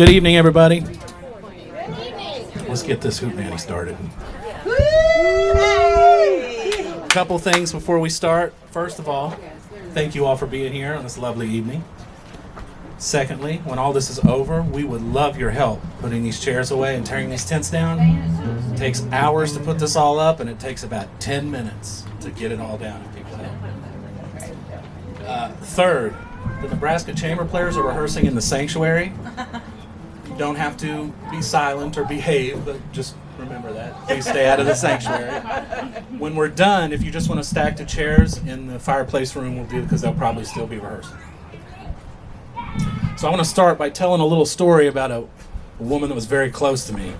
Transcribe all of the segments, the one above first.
Good evening, everybody. Let's get this hoot nanny started. A couple things before we start. First of all, thank you all for being here on this lovely evening. Secondly, when all this is over, we would love your help putting these chairs away and tearing these tents down. It takes hours to put this all up, and it takes about 10 minutes to get it all down if people help. Uh, third, the Nebraska Chamber players are rehearsing in the sanctuary. Don't have to be silent or behave, but just remember that. Please stay out of the sanctuary. When we're done, if you just want to stack the chairs in the fireplace room, we'll do it because they'll probably still be rehearsing. So I want to start by telling a little story about a, a woman that was very close to me.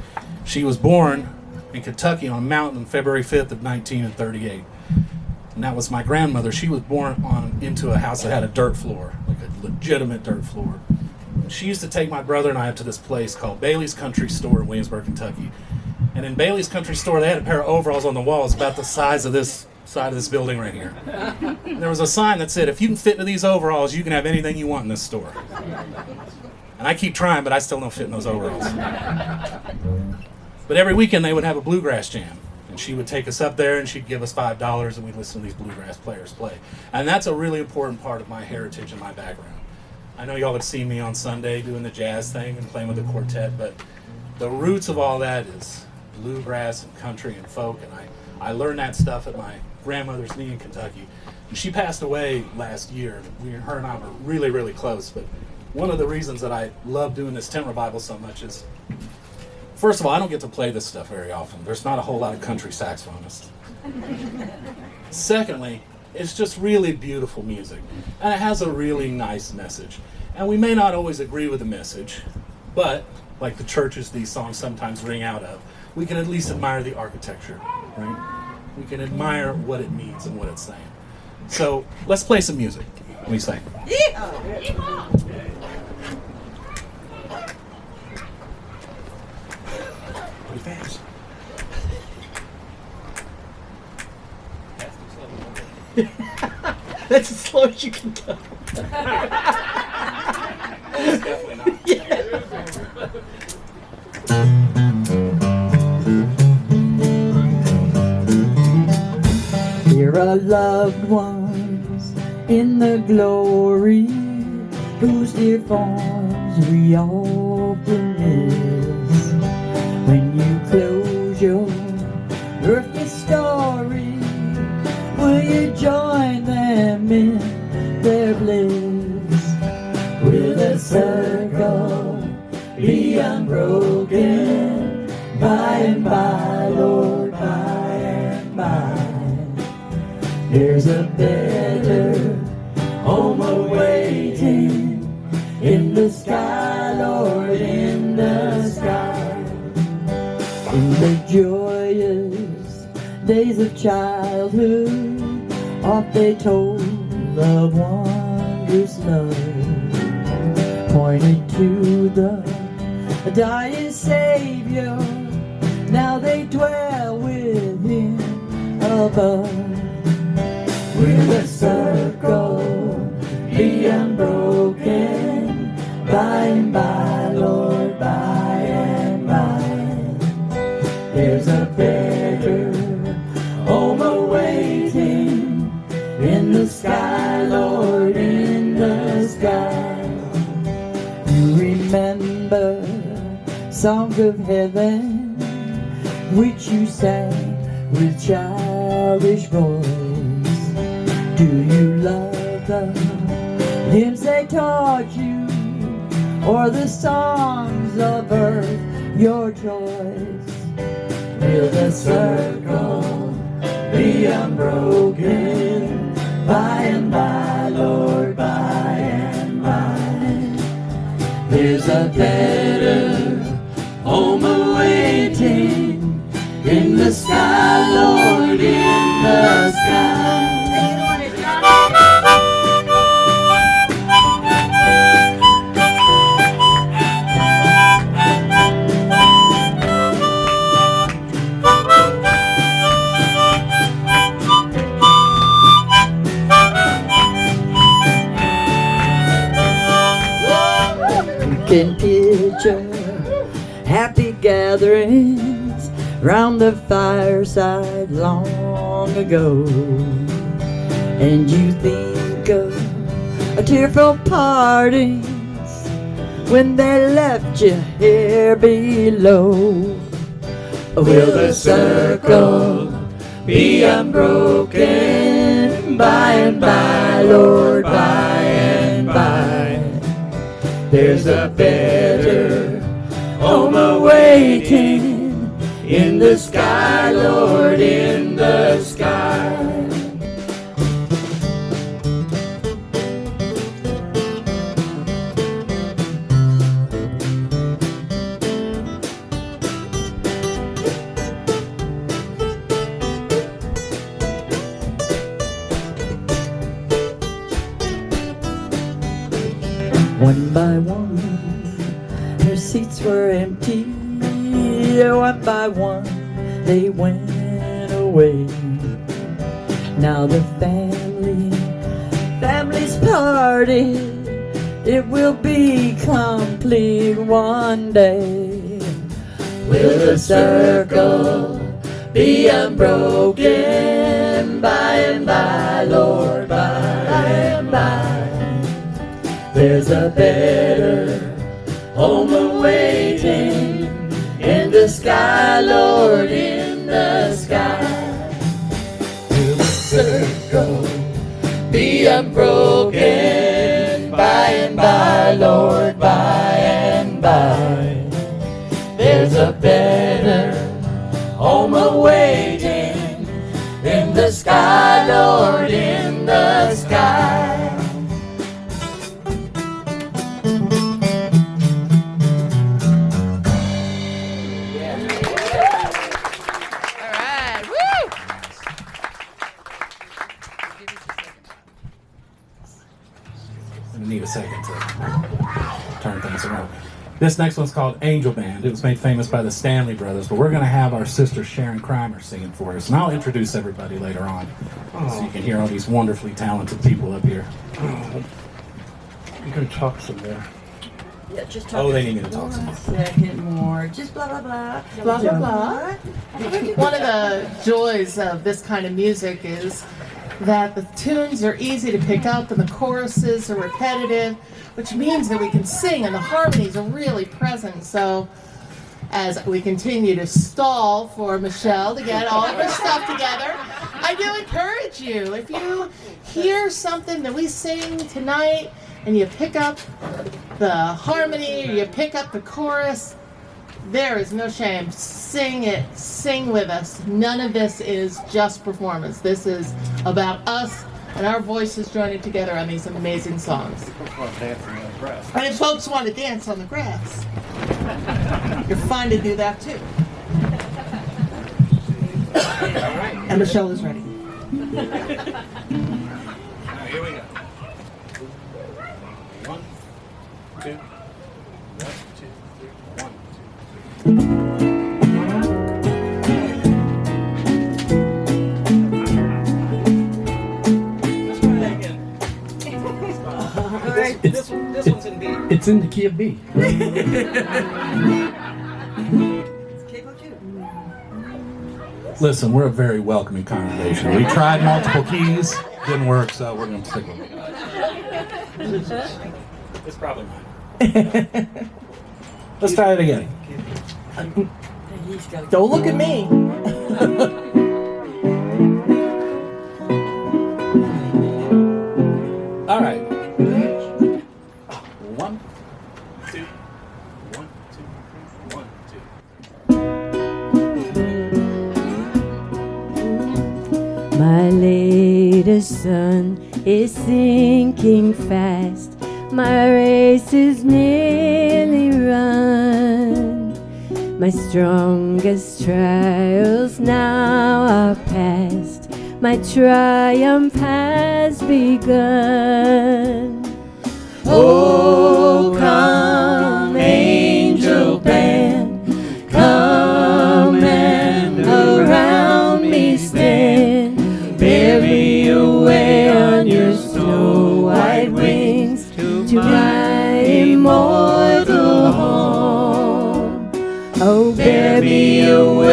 She was born in Kentucky on a mountain February 5th of 1938. And that was my grandmother. She was born on into a house that had a dirt floor, like a legitimate dirt floor. She used to take my brother and I up to this place called Bailey's Country Store in Williamsburg, Kentucky. And in Bailey's Country Store, they had a pair of overalls on the walls about the size of this side of this building right here. And there was a sign that said, if you can fit into these overalls, you can have anything you want in this store. And I keep trying, but I still don't fit in those overalls. But every weekend they would have a bluegrass jam. And she would take us up there and she'd give us $5 and we'd listen to these bluegrass players play. And that's a really important part of my heritage and my background. I know y'all have seen me on Sunday doing the jazz thing and playing with the quartet, but the roots of all that is bluegrass and country and folk. And I, I learned that stuff at my grandmother's knee in Kentucky. And she passed away last year. We, her and I were really, really close. But one of the reasons that I love doing this tent revival so much is, first of all, I don't get to play this stuff very often. There's not a whole lot of country saxophonists. Secondly, it's just really beautiful music. And it has a really nice message. And we may not always agree with the message, but like the churches these songs sometimes ring out of, we can at least admire the architecture, right? We can admire what it means and what it's saying. So let's play some music. You say? That's as slow as you can go. Definitely not. Here are loved ones in the glory, whose dear forms we often miss. When you close your will you join them in their bliss? Will the circle be unbroken by and by, Lord, by and by? There's a better home awaiting in the sky, Lord, in the sky. In the joyous days of childhood, oft they told of wondrous love, pointed to the dying Savior. Now they dwell with Him above. Will the circle be unbroken by and by, Lord, by and by? There's a better sky, Lord, in the sky. You remember songs of heaven which you sang with childish voice. Do you love the hymns they taught you, or the songs of earth your choice? Will the circle be unbroken by and by, Lord, by and by? There's a better home awaiting in the sky, Lord, in the sky. Round the fireside long ago. And you think of a tearful partings when they left you here below. Will the circle be unbroken by and by, Lord, by and by? There's a better the sky, Lord, in the sky. One by one, their seats were empty. One by one, they went away. Now the family, family's party, it will be complete one day. Will the circle be unbroken by and by, Lord, by and by? There's a better home in the sky, Lord, in the sky. Will the circle be unbroken by and by, Lord, by and by? There's a This next one's called Angel Band. It was made famous by the Stanley Brothers, but we're going to have our sister Sharon Crimer singing for us. And I'll introduce everybody later on so you can hear all these wonderfully talented people up here. Oh. You can talk some more. Yeah, just talk. Oh, they need me to talk some more. second more. Just blah blah blah. Blah, blah, blah. One of the joys of this kind of music is that the tunes are easy to pick up and the choruses are repetitive, which means that we can sing and the harmonies are really present. So as we continue to stall for Michelle to get all of her stuff together, I do encourage you, if you hear something that we sing tonight and you pick up the harmony you pick up the chorus, there is no shame. Sing it. Sing with us. None of this is just performance. This is about us and our voices joining together on these amazing songs. And if folks want to dance on the grass, you're fine to do that too. And Michelle is ready. Here we go. One, two, one, two, three, one, two. Let's This, this, one, this one's in B. It's in the key of B. Listen, we're a very welcoming congregation. We tried multiple keys, didn't work, so we're going to stick with it. It's probably mine. Let's try it again. Don't look at me. Sun is sinking fast. My race is nearly run. My strongest trials now are past. My triumph has begun. Oh, me away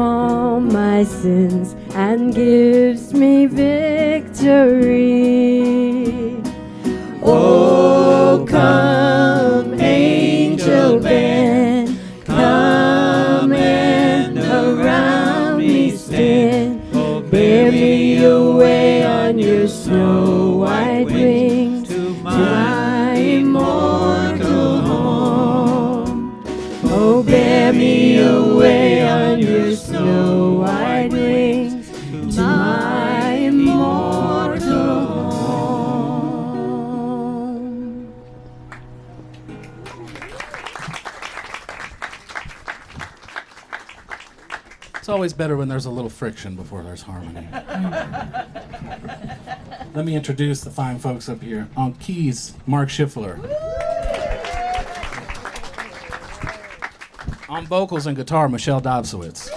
all my sins and gives me victory. Oh, come, always better when there's a little friction before there's harmony. Let me introduce the fine folks up here. On keys, Mark Schiffler. On vocals and guitar, Michelle Dobsowitz.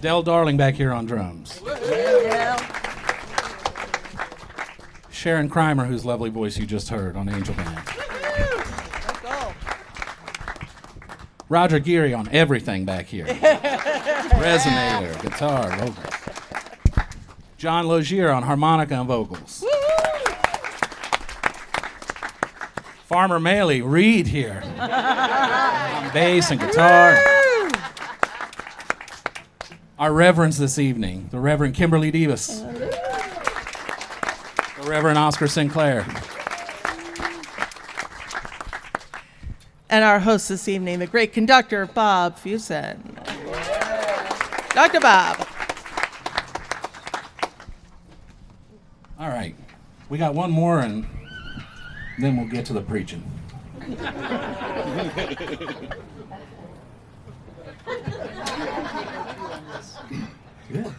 Dell Darling back here on drums. Sharon Crimer, whose lovely voice you just heard on Angel Band. Roger Geary on everything back here. Resonator, guitar, vocals. John Logier on harmonica and vocals. Farmer Maley, Reed here. on bass and guitar. Our reverends this evening, the Reverend Kimberly Debus. The Reverend Oscar Sinclair. And our host this evening, the great conductor, Bob Fusen. Dr. Bob. All right. We got one more and then we'll get to the preaching. Good.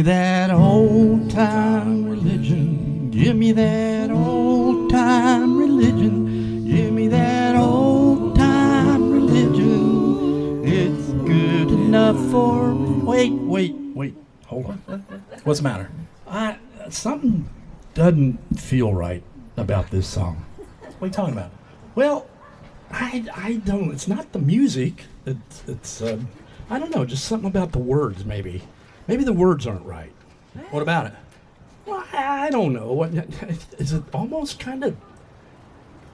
Me that old time religion. Give me that old time religion. Give me that old time religion. It's good enough for. Wait, wait, wait. Hold on. What's the matter? I, something doesn't feel right about this song. What are you talking about? Well, I, I don't. It's not the music. It's it's. Um, I don't know. Just something about the words. Maybe. Maybe the words aren't right. What about it? Well, I I don't know. Is it? Almost kind of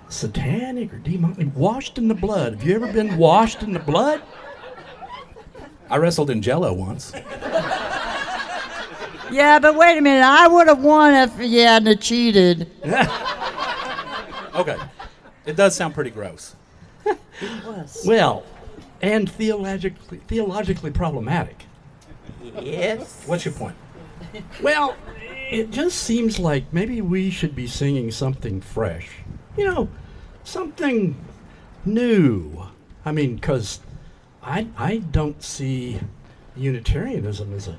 satanic or demonic? Washed in the blood. Have you ever been washed in the blood? I wrestled in Jello once. Yeah, but wait a minute. I would have won if you hadn't cheated. Okay. It does sound pretty gross. It was. Well, and theologically theologically problematic. Yes. What's your point? Well, it just seems like maybe we should be singing something fresh. You know, something new. I mean, because I, I don't see Unitarianism as a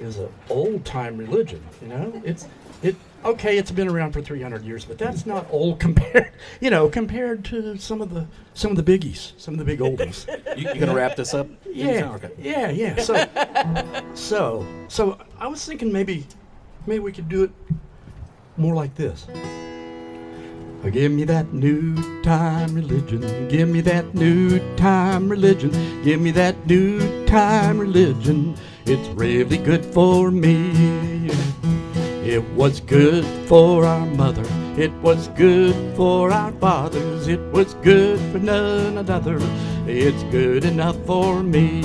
is a old time religion. You know, it's it okay. It's been around for 300 years, but that's not old compared. You know, compared to some of the some of the biggies, some of the big oldies. You, you gonna wrap this up? Yeah, Okay. yeah, yeah. So, so, so I was thinking maybe, maybe we could do it more like this. Give me that new time religion. Give me that new time religion. Give me that new time religion. It's really good for me. It was good for our mother. It was good for our fathers. It was good for none another. It's good enough for me.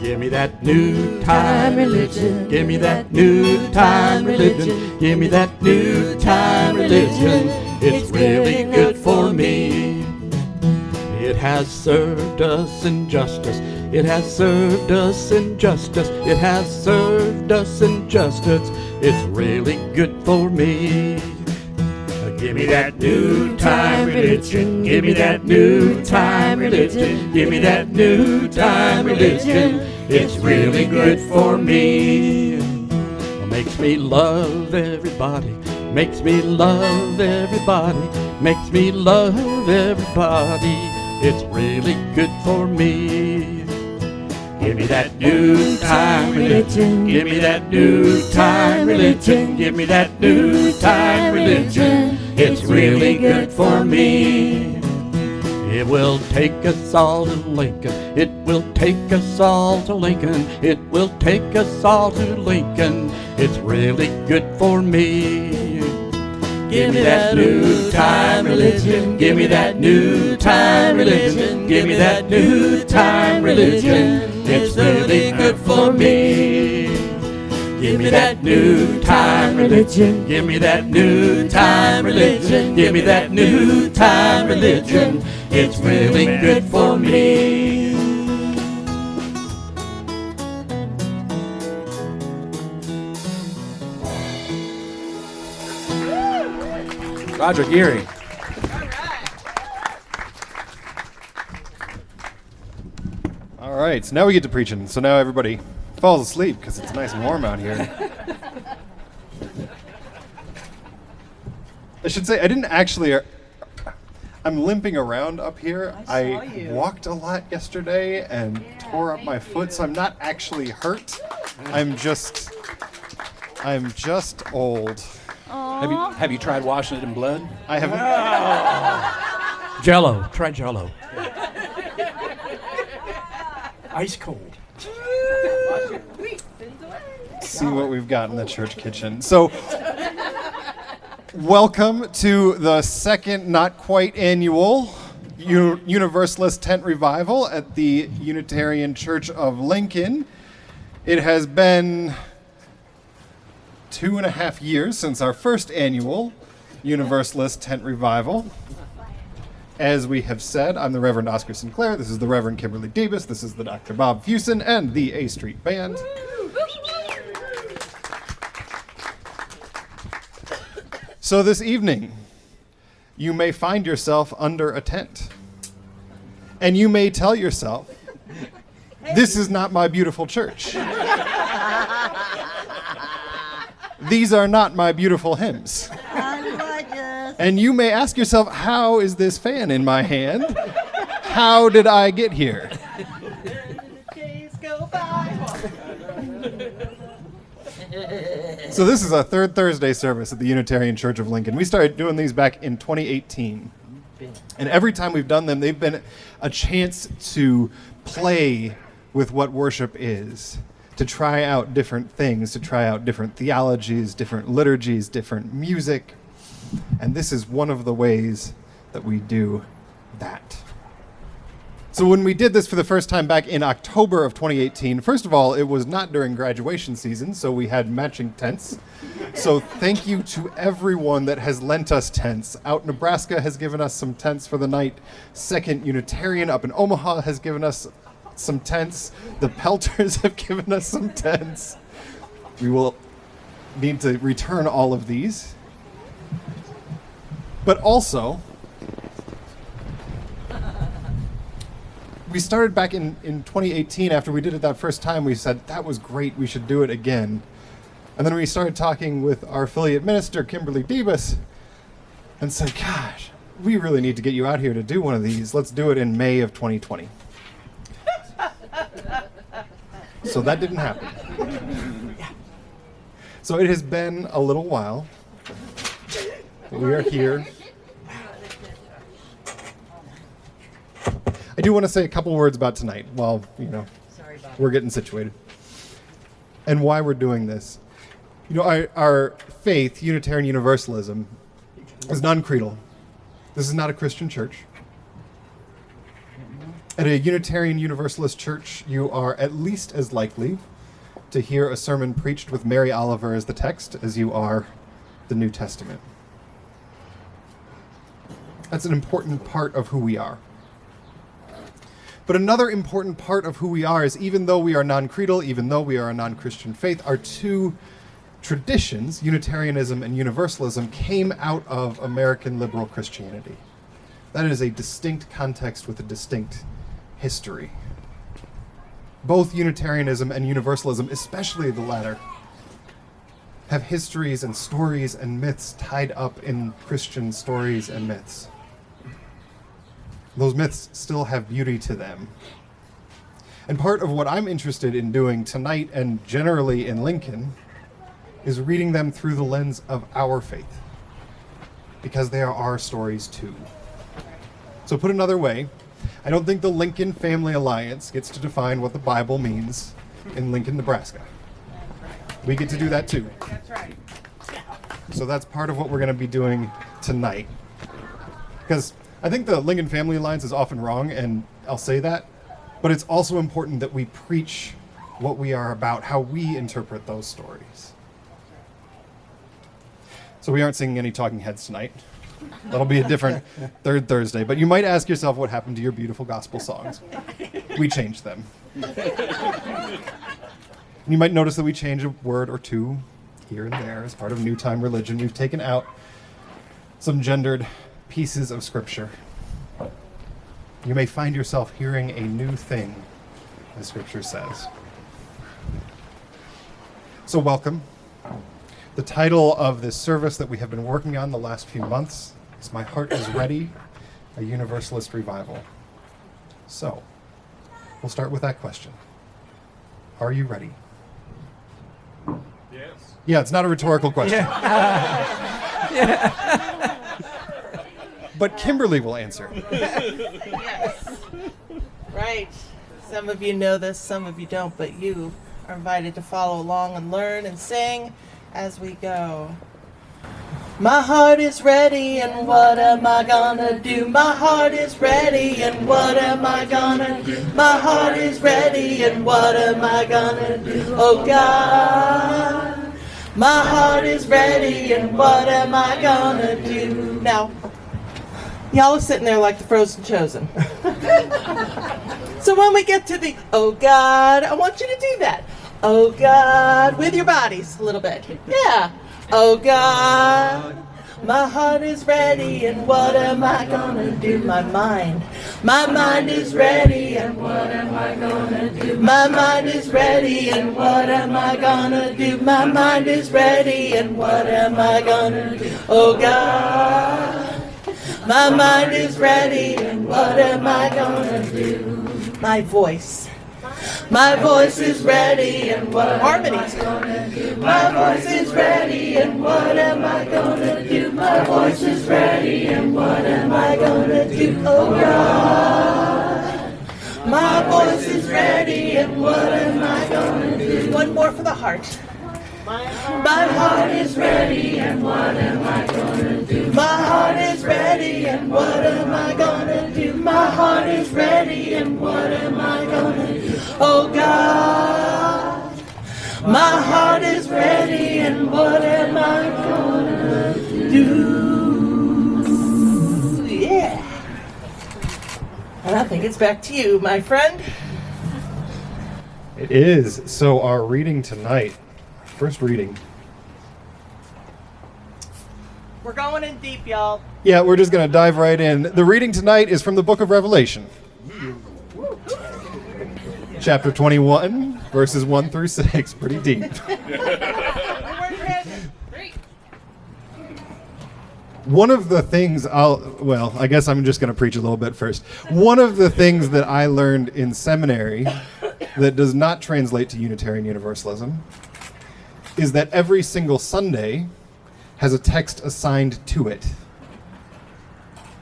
Give me that new time religion. Give me that new time religion. Give me that new time religion. It's really good for me. It has served us in justice. It has served us in justice. It has served us in justice. It's really good for me. Give me that new time religion. Give me that new time religion. Give me that new time religion. It's really good for me. Makes me love everybody. Makes me love everybody. Makes me love everybody. It's really good for me. Give me that new time religion. Give me that new time religion. Give me that new time religion. It's really good for me. It will take us all to Lincoln. It will take us all to Lincoln. It will take us all to Lincoln. It's really good for me. Give me that new time religion. Give me that new time religion. Give me that new time religion. It's really good for me. Give me that new time religion. Give me that new time religion. Give me that new time religion. It's really good for me. Roger Geary. All right, so now we get to preaching. So now everybody falls asleep because it's nice and warm out here. I should say I didn't actually. uh, I'm limping around up here. I, walked a lot yesterday and tore up my foot, so I'm not actually hurt. I'm just. I'm just old. Have you have you tried washing it in blood? I haven't. Jello. Try Jello. Ice cold. see what we've got in the church kitchen. So, welcome to the second, not quite annual U- Universalist Tent Revival at the Unitarian Church of Lincoln. It has been two and a half years since our first annual Universalist Tent Revival. As we have said, I'm the Reverend Oscar Sinclair. This is the Reverend Kimberly Debus. This is the Dr. Bob Fusen and the A Street Band. So this evening, you may find yourself under a tent. And you may tell yourself, this is not my beautiful church. These are not my beautiful hymns. I like it. And you may ask yourself, how is this fan in my hand? How did I get here? So this is our third Thursday service at the Unitarian Church of Lincoln. We started doing these back in 2018. And every time we've done them, they've been a chance to play with what worship is, to try out different things, to try out different theologies, different liturgies, different music. And this is one of the ways that we do that. So when we did this for the first time back in October of 2018, first of all, it was not during graduation season, so we had matching tents. So thank you to everyone that has lent us tents. Out Nebraska has given us some tents for the night. Second Unitarian up in Omaha has given us some tents. The Pelters have given us some tents. We will need to return all of these. But also, we started back in, in 2018 after we did it that first time we said that was great we should do it again. And then we started talking with our affiliate minister kimberly Debus and said gosh we really need to get you out here to do one of these. Let's do it in may of 2020 so that didn't happen. So it has been a little while we are here I do want to say a couple words about tonight while, you know, we're getting situated. And why we're doing this. You know, our, our faith, Unitarian Universalism, is non creedal. This is not a Christian church. At a Unitarian Universalist church, you are at least as likely to hear a sermon preached with Mary Oliver as the text as you are the New Testament. That's an important part of who we are. But another important part of who we are is even though we are non creedal, even though we are a non Christian faith, our two traditions, Unitarianism and Universalism, came out of American liberal Christianity. That is a distinct context with a distinct history. Both Unitarianism and Universalism, especially the latter, have histories and stories and myths tied up in Christian stories and myths. Those myths still have beauty to them. And part of what I'm interested in doing tonight and generally in Lincoln is reading them through the lens of our faith. Because they are our stories too. So, put another way, I don't think the Lincoln Family Alliance gets to define what the Bible means in Lincoln, Nebraska. We get to do that too. That's right. So that's part of what we're going to be doing tonight. Because I think the Lincoln Family Alliance is often wrong, and I'll say that. But it's also important that we preach what we are about, how we interpret those stories. So we aren't singing any Talking Heads tonight. That'll be a different third Thursday. But you might ask yourself what happened to your beautiful gospel songs. We changed them. You might notice that we change a word or two here and there as part of New Time religion. We've taken out some gendered pieces of scripture. You may find yourself hearing a new thing, as scripture says. So, welcome. The title of this service that we have been working on the last few months is My Heart is Ready, a Universalist Revival. So, we'll start with that question Are you ready? Yes. Yeah, it's not a rhetorical question. but Kimberly will answer. Yes. Right. Some of you know this, some of you don't, but you are invited to follow along and learn and sing as we go. My heart is ready, and what am I gonna do? My heart is ready, and what am I gonna do? My heart is ready, and what am I gonna do? Oh God, my heart is ready, and what am I gonna do? Now, y'all are sitting there like the frozen chosen. so when we get to the oh God, I want you to do that. Oh God, with your bodies a little bit. Yeah. Oh God, my heart is ready, and what am I gonna do? My mind, my mind is ready, and what am I gonna do? My mind is ready, and what am I gonna do? My mind is ready, and what am I gonna do? Oh God, my mind is ready, and what am I gonna do? My voice. My voice is ready, and what harmonies? Gonna do? My voice is ready, and what am I gonna do? My voice is ready, and what am I gonna do? Oh God, my voice is ready, and what am I gonna do? One more for the heart. My heart is ready, and what am I gonna do? My heart is ready, and what am I gonna do? My heart is ready, and what am I gonna do? Oh God, my heart is ready, and what am I gonna do? Yeah. And I think it's back to you, my friend. It is. So, our reading tonight, first reading. We're going in deep, y'all. Yeah, we're just going to dive right in. The reading tonight is from the book of Revelation, chapter 21, verses 1 through 6. Pretty deep. One of the things I'll, well, I guess I'm just going to preach a little bit first. One of the things that I learned in seminary that does not translate to Unitarian Universalism is that every single Sunday has a text assigned to it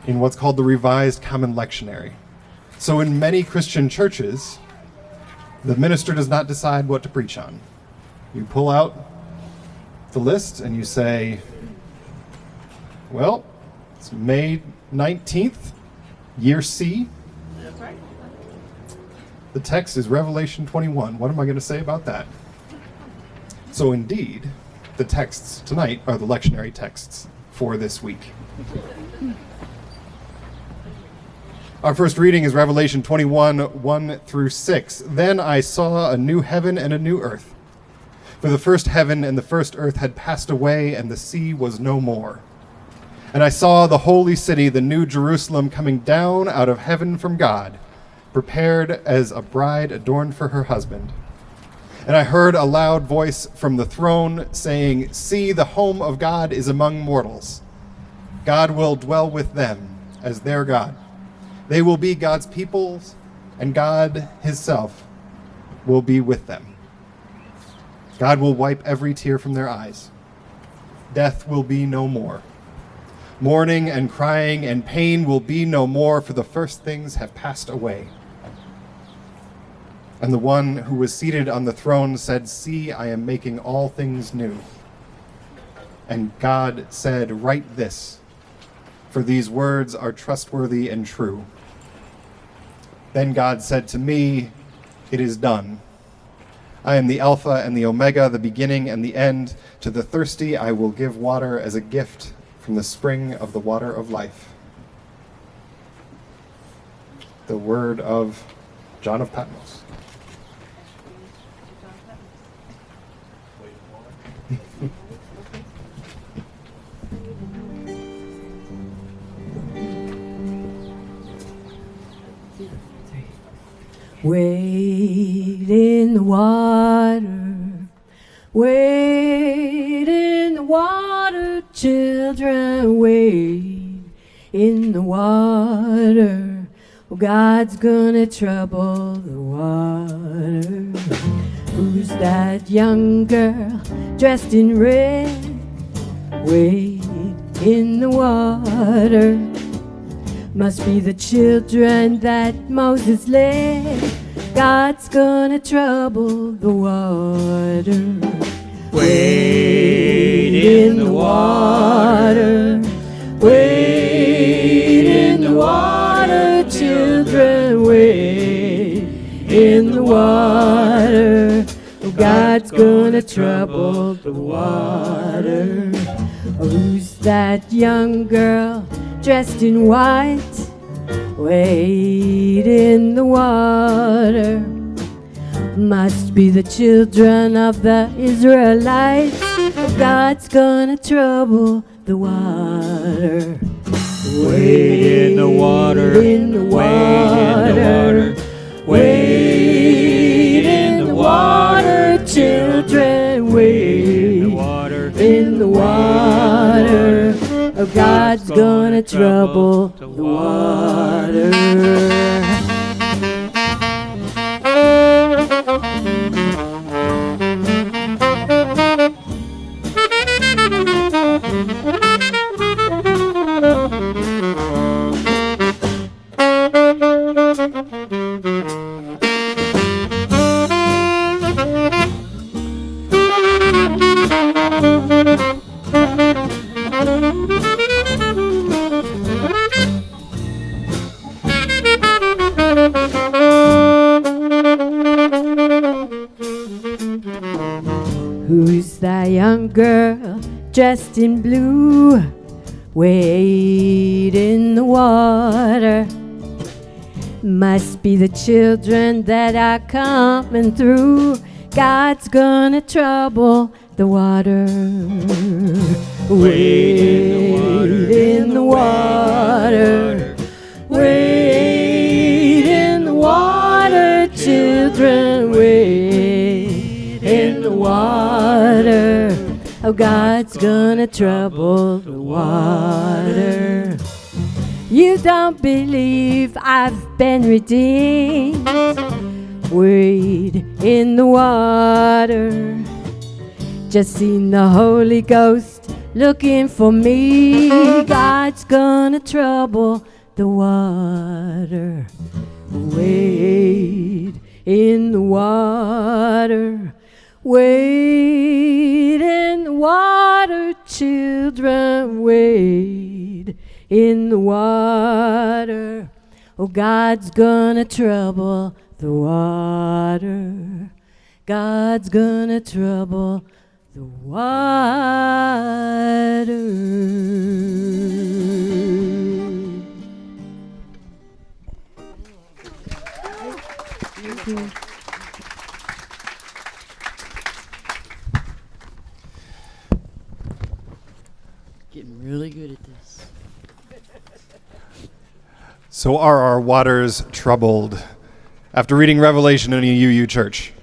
in what's called the Revised Common Lectionary. So, in many Christian churches, the minister does not decide what to preach on. You pull out the list and you say, Well, it's May 19th, year C. The text is Revelation 21. What am I going to say about that? So, indeed, the texts tonight are the lectionary texts for this week. Our first reading is Revelation 21 1 through 6. Then I saw a new heaven and a new earth. For the first heaven and the first earth had passed away, and the sea was no more. And I saw the holy city, the new Jerusalem, coming down out of heaven from God, prepared as a bride adorned for her husband. And I heard a loud voice from the throne saying, See, the home of God is among mortals. God will dwell with them as their God. They will be God's peoples, and God Himself will be with them. God will wipe every tear from their eyes. Death will be no more. Mourning and crying and pain will be no more, for the first things have passed away. And the one who was seated on the throne said, See, I am making all things new. And God said, Write this, for these words are trustworthy and true. Then God said to me, It is done. I am the Alpha and the Omega, the beginning and the end. To the thirsty, I will give water as a gift from the spring of the water of life. The word of John of Patmos. Wade in the water, wade in the water, children, wade in the water. God's gonna trouble the water. Who's that young girl dressed in red? Wade in the water. Must be the children that Moses led. God's gonna trouble the water. Wade in the water. Wade in the water, children. Wade in the water. Oh, God's gonna trouble the water. Who's that young girl dressed in white? Wade in the water. Must be the children of the Israelites. God's gonna trouble the water. Wade in the water. In the Wade in the water. water. Wade in the water, children. Wade In the water. God's gonna trouble the water. Dressed in blue? Wade in the water. Must be the children that are coming through. God's gonna trouble the water. Wade in the water. Wade in the water, children. Wade in the water. Oh, God's gonna trouble the water. You don't believe I've been redeemed. Wade in the water. Just seen the Holy Ghost looking for me. God's gonna trouble the water. Wade in the water. Wade in the water, children, wade in the water. Oh, God's gonna trouble the water. God's gonna trouble the water. Thank you. Really good at this. So are our waters troubled after reading Revelation in a UU church?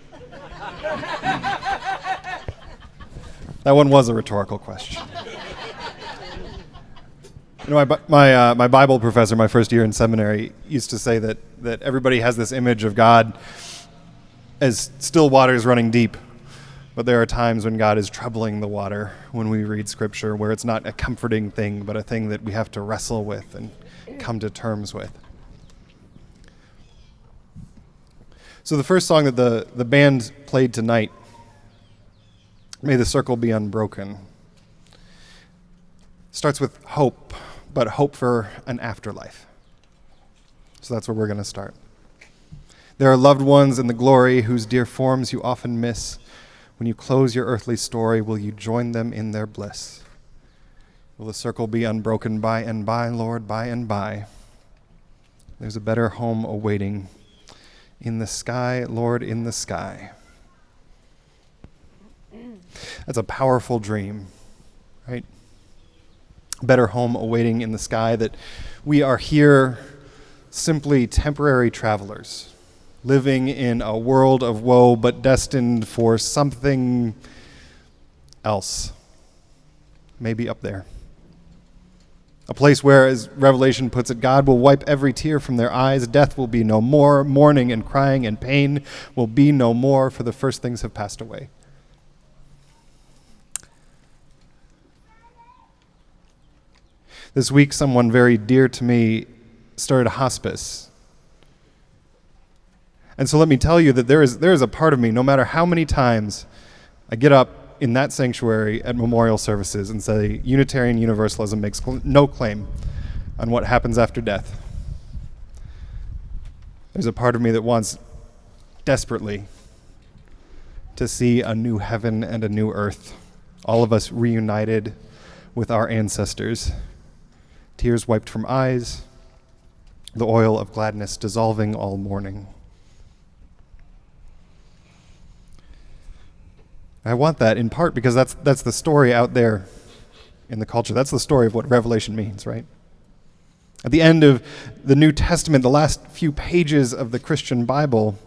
that one was a rhetorical question. You know, my, my, uh, my Bible professor, my first year in seminary, used to say that, that everybody has this image of God as still waters running deep. But there are times when God is troubling the water when we read Scripture, where it's not a comforting thing, but a thing that we have to wrestle with and come to terms with. So, the first song that the, the band played tonight, May the Circle Be Unbroken, starts with hope, but hope for an afterlife. So, that's where we're going to start. There are loved ones in the glory whose dear forms you often miss. When you close your earthly story, will you join them in their bliss? Will the circle be unbroken by and by, Lord, by and by? There's a better home awaiting in the sky, Lord, in the sky. That's a powerful dream, right? Better home awaiting in the sky, that we are here simply temporary travelers living in a world of woe, but destined for something else. Maybe up there. A place where, as Revelation puts it, God will wipe every tear from their eyes. Death will be no more. Mourning and crying and pain will be no more, for the first things have passed away. This week, someone very dear to me started a hospice. And so let me tell you that there is, there is a part of me, no matter how many times I get up in that sanctuary at memorial services and say Unitarian Universalism makes cl- no claim on what happens after death. There's a part of me that wants desperately to see a new heaven and a new earth, all of us reunited with our ancestors, tears wiped from eyes, the oil of gladness dissolving all mourning. I want that in part because that's, that's the story out there in the culture. That's the story of what Revelation means, right? At the end of the New Testament, the last few pages of the Christian Bible,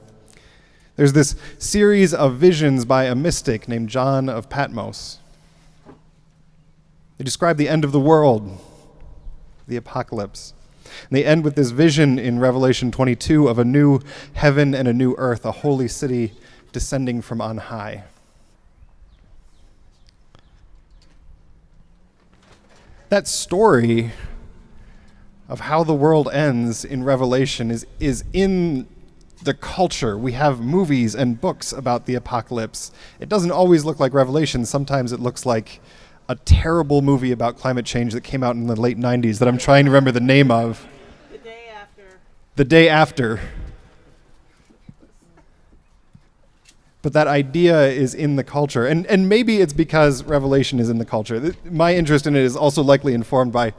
there's this series of visions by a mystic named John of Patmos. They describe the end of the world, the apocalypse. And they end with this vision in Revelation 22 of a new heaven and a new earth, a holy city descending from on high. That story of how the world ends in Revelation is, is in the culture. We have movies and books about the apocalypse. It doesn't always look like Revelation. Sometimes it looks like a terrible movie about climate change that came out in the late 90s that I'm trying to remember the name of. The day after. The day after. But that idea is in the culture. And, and maybe it's because Revelation is in the culture. My interest in it is also likely informed by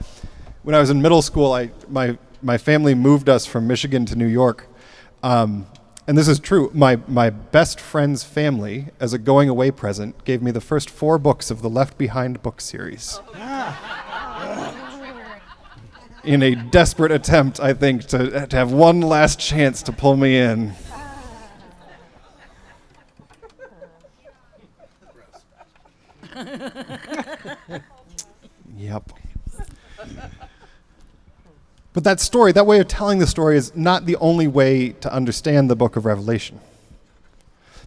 when I was in middle school, I, my, my family moved us from Michigan to New York. Um, and this is true. My, my best friend's family, as a going away present, gave me the first four books of the Left Behind book series. in a desperate attempt, I think, to, to have one last chance to pull me in. Yep. But that story, that way of telling the story, is not the only way to understand the book of Revelation.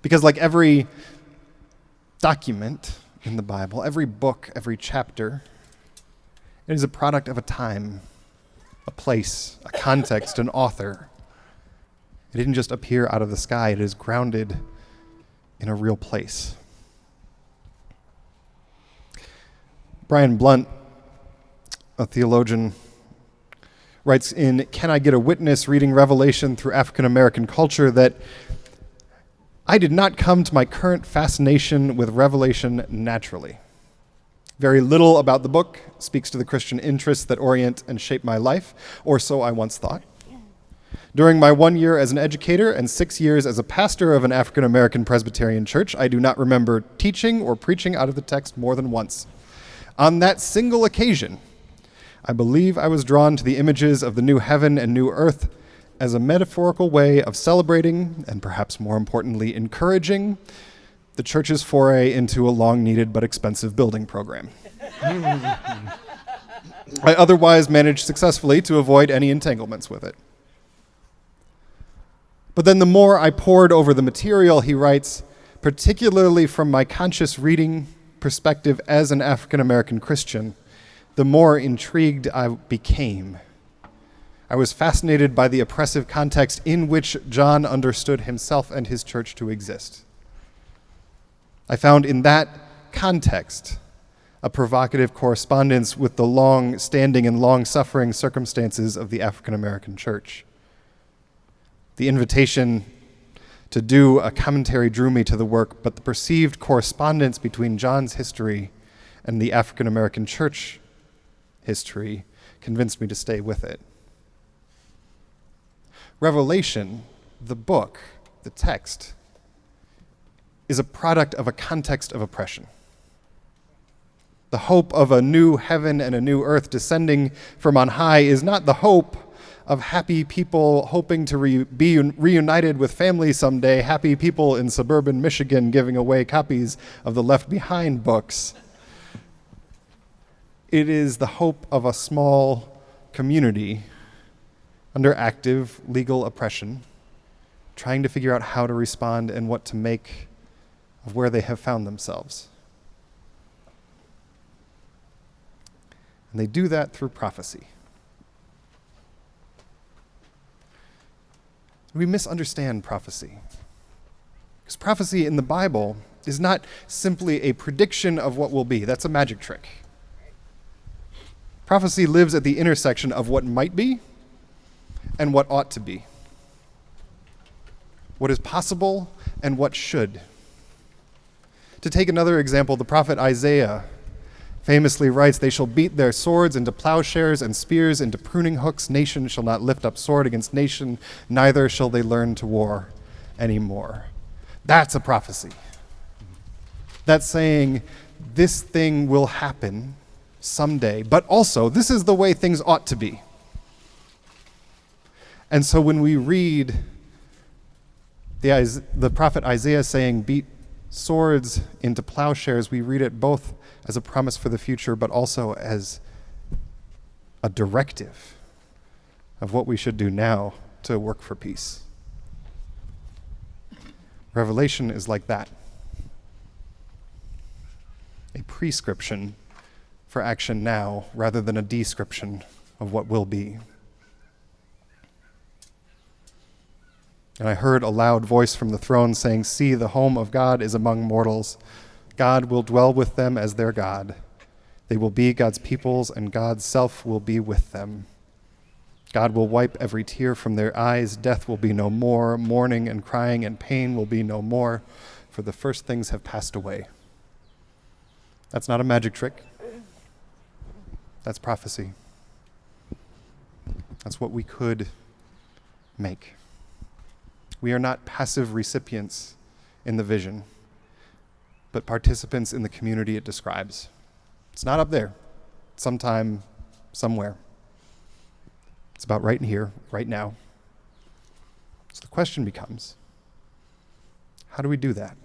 Because, like every document in the Bible, every book, every chapter, it is a product of a time, a place, a context, an author. It didn't just appear out of the sky, it is grounded in a real place. Brian Blount, a theologian, writes in Can I Get a Witness reading Revelation through African American culture that I did not come to my current fascination with Revelation naturally. Very little about the book speaks to the Christian interests that orient and shape my life, or so I once thought. During my one year as an educator and six years as a pastor of an African American Presbyterian church, I do not remember teaching or preaching out of the text more than once. On that single occasion, I believe I was drawn to the images of the new heaven and new earth as a metaphorical way of celebrating, and perhaps more importantly, encouraging the church's foray into a long needed but expensive building program. I otherwise managed successfully to avoid any entanglements with it. But then the more I pored over the material, he writes, particularly from my conscious reading perspective as an African American Christian, the more intrigued I became. I was fascinated by the oppressive context in which John understood himself and his church to exist. I found in that context a provocative correspondence with the long standing and long suffering circumstances of the African American church. The invitation to do a commentary drew me to the work, but the perceived correspondence between John's history and the African American church history convinced me to stay with it. Revelation, the book, the text, is a product of a context of oppression. The hope of a new heaven and a new earth descending from on high is not the hope of happy people hoping to re- be reunited with family someday, happy people in suburban Michigan giving away copies of the Left Behind books. It is the hope of a small community under active legal oppression, trying to figure out how to respond and what to make of where they have found themselves. And they do that through prophecy. We misunderstand prophecy. Because prophecy in the Bible is not simply a prediction of what will be, that's a magic trick. Prophecy lives at the intersection of what might be and what ought to be, what is possible and what should. To take another example, the prophet Isaiah famously writes, They shall beat their swords into plowshares and spears into pruning hooks. Nation shall not lift up sword against nation, neither shall they learn to war anymore. That's a prophecy. That's saying this thing will happen someday, but also this is the way things ought to be. And so when we read the, the prophet Isaiah saying, Beat swords into plowshares, we read it both as a promise for the future, but also as a directive of what we should do now to work for peace. Revelation is like that a prescription for action now rather than a description of what will be. And I heard a loud voice from the throne saying, See, the home of God is among mortals. God will dwell with them as their God. They will be God's peoples, and God's self will be with them. God will wipe every tear from their eyes. Death will be no more. Mourning and crying and pain will be no more, for the first things have passed away. That's not a magic trick. That's prophecy. That's what we could make. We are not passive recipients in the vision, but participants in the community it describes. It's not up there, sometime, somewhere. It's about right in here, right now. So the question becomes how do we do that?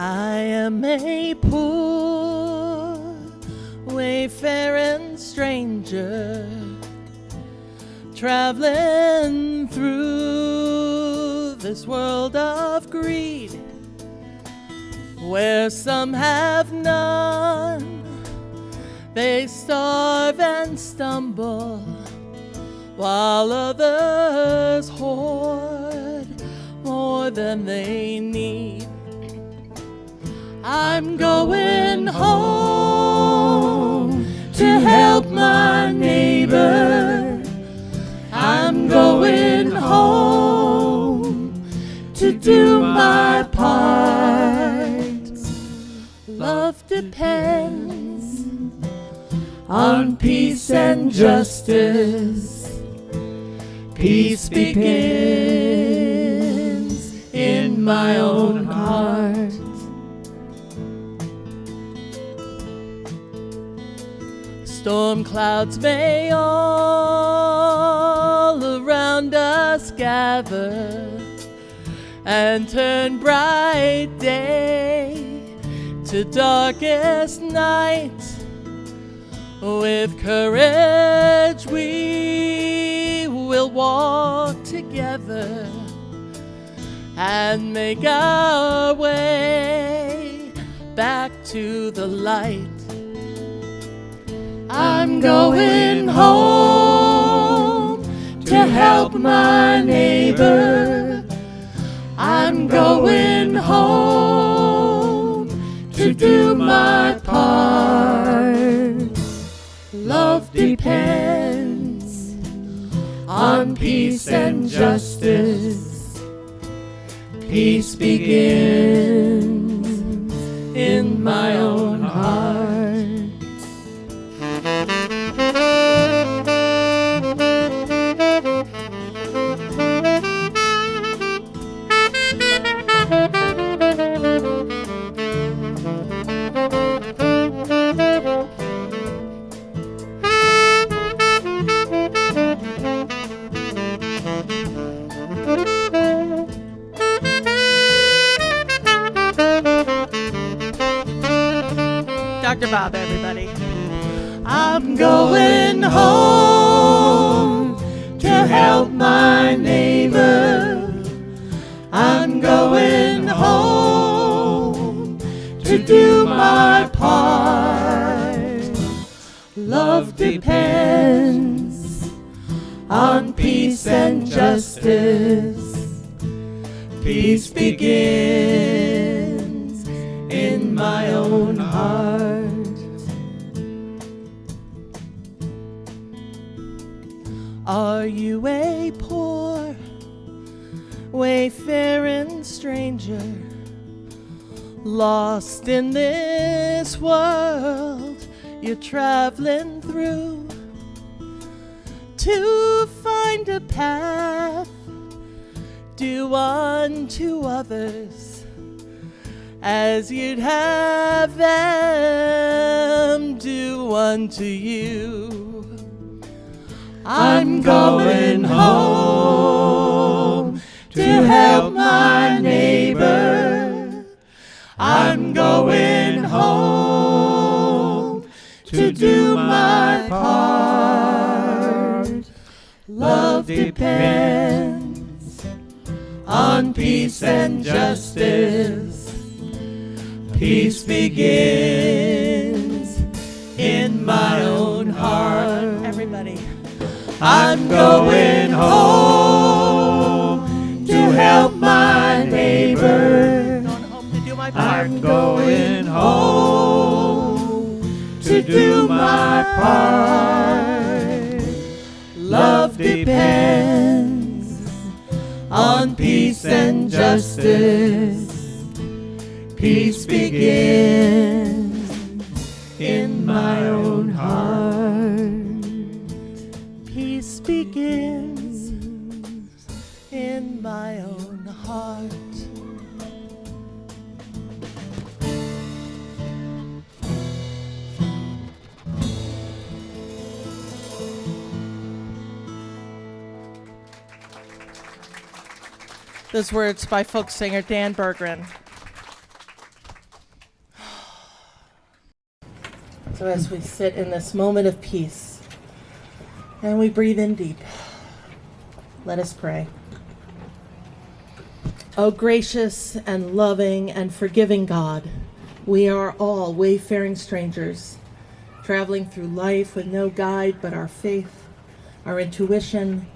I am a poor, wayfaring stranger, traveling through this world of greed, where some have none, they starve and stumble, while others hoard more than they need. I'm going home to help my neighbor. I'm going home to do my part. Love depends on peace and justice. Peace begins in my own heart. Storm clouds may all around us gather and turn bright day to darkest night. With courage, we will walk together and make our way back to the light. I'm going home to help my neighbor. I'm going home to do my part. Love depends on peace and justice. Peace begins in my own heart. As you'd have them do unto you. I'm going home to help my neighbor. I'm going home to do my part. Love depends on peace and justice. Peace begins in my own heart. Everybody. I'm going home to help my neighbor. I'm going home to do my part. Love depends on peace and justice. Peace begins in my own heart. Peace begins in my own heart. Those words by folk singer Dan Berggren. So, as we sit in this moment of peace and we breathe in deep, let us pray. O gracious and loving and forgiving God, we are all wayfaring strangers, traveling through life with no guide but our faith, our intuition,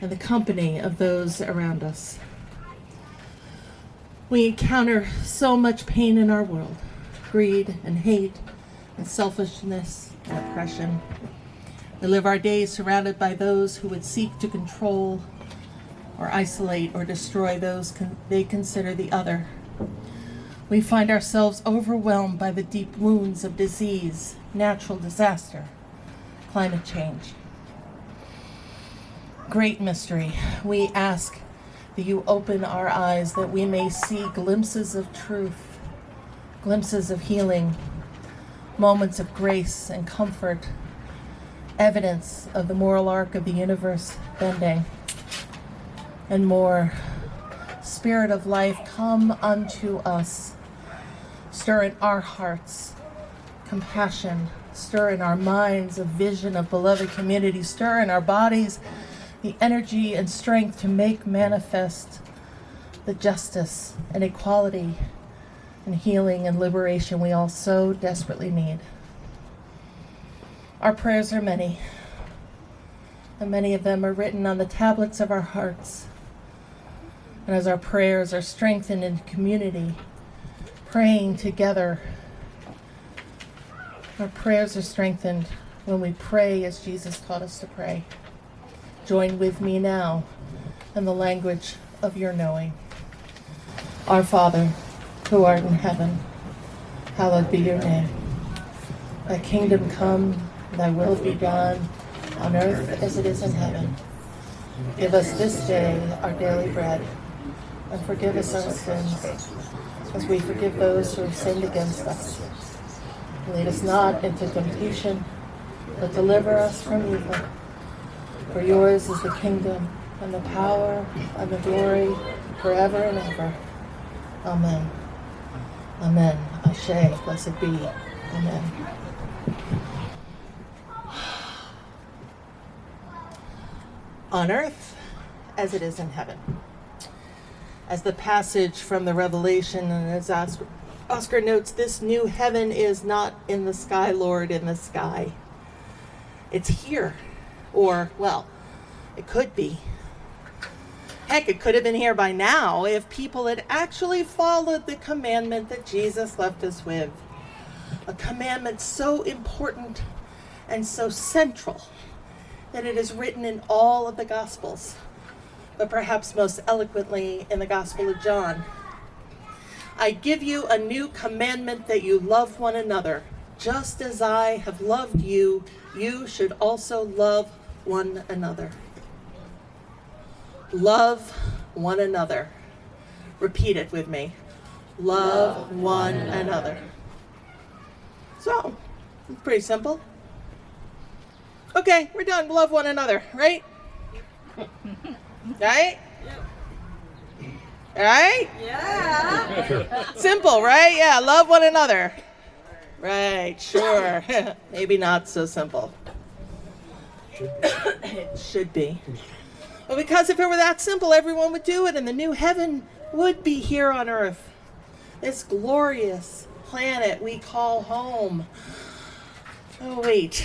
and the company of those around us. We encounter so much pain in our world greed and hate and selfishness and oppression. We live our days surrounded by those who would seek to control or isolate or destroy those con- they consider the other. We find ourselves overwhelmed by the deep wounds of disease, natural disaster, climate change. Great mystery. We ask that you open our eyes that we may see glimpses of truth, glimpses of healing, moments of grace and comfort, evidence of the moral arc of the universe bending, and more. Spirit of life, come unto us. Stir in our hearts compassion, stir in our minds a vision of beloved community, stir in our bodies the energy and strength to make manifest the justice and equality and healing and liberation we all so desperately need. Our prayers are many, and many of them are written on the tablets of our hearts. And as our prayers are strengthened in community, praying together, our prayers are strengthened when we pray as Jesus taught us to pray. Join with me now in the language of your knowing. Our Father, who art in heaven, hallowed be your name. Thy kingdom come, thy will be done, on earth as it is in heaven. Give us this day our daily bread, and forgive us our sins, as we forgive those who have sinned against us. Lead us not into temptation, but deliver us from evil. For yours is the kingdom, and the power, and the glory, forever and ever. Amen. Amen. Ashe, blessed be. Amen. On earth as it is in heaven. As the passage from the Revelation, and as Oscar, Oscar notes, this new heaven is not in the sky, Lord, in the sky. It's here. Or, well, it could be. Heck, it could have been here by now if people had actually followed the commandment that Jesus left us with. A commandment so important and so central that it is written in all of the Gospels, but perhaps most eloquently in the Gospel of John. I give you a new commandment that you love one another. Just as I have loved you, you should also love one another. Love one another. Repeat it with me. Love one another. So, it's pretty simple. Okay, we're done. Love one another, right? Right? Right? Yeah. Simple, right? Yeah, love one another. Right, sure. Maybe not so simple. Should it should be. Well, because if it were that simple, everyone would do it, and the new heaven would be here on earth. This glorious planet we call home. Oh, wait.